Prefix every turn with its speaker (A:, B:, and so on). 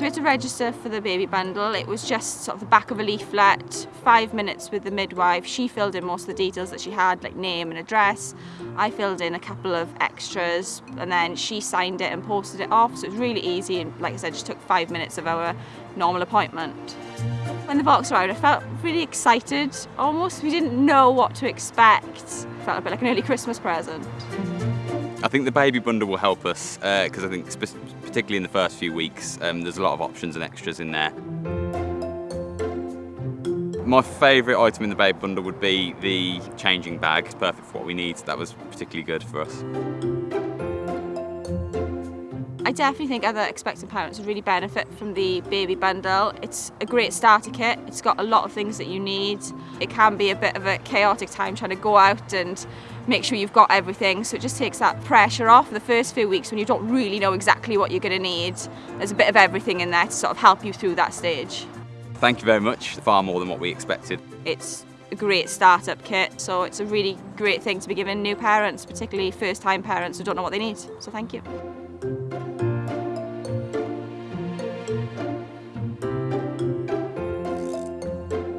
A: so we had to register for the baby bundle. It was just sort of the back of a leaflet, five minutes with the midwife. She filled in most of the details that she had, like name and address. I filled in a couple of extras and then she signed it and posted it off. So it was really easy and like I said, just took five minutes of our normal appointment. When the box arrived, I felt really excited. Almost, we didn't know what to expect. It felt a bit like an early Christmas present.
B: I think the baby bundle will help us because uh, I think particularly in the first few weeks um, there's a lot of options and extras in there. My favourite item in the baby bundle would be the changing bag. It's perfect for what we need. That was particularly good for us.
A: I definitely think other expectant parents would really benefit from the baby bundle. It's a great starter kit. It's got a lot of things that you need. It can be a bit of a chaotic time trying to go out and make sure you've got everything. So it just takes that pressure off the first few weeks when you don't really know exactly what you're going to need. There's a bit of everything in there to sort of help you through that stage.
B: Thank you very much. Far more than what we expected.
A: It's a great startup kit, so it's a really great thing to be giving new parents, particularly first time parents who don't know what they need. So thank you.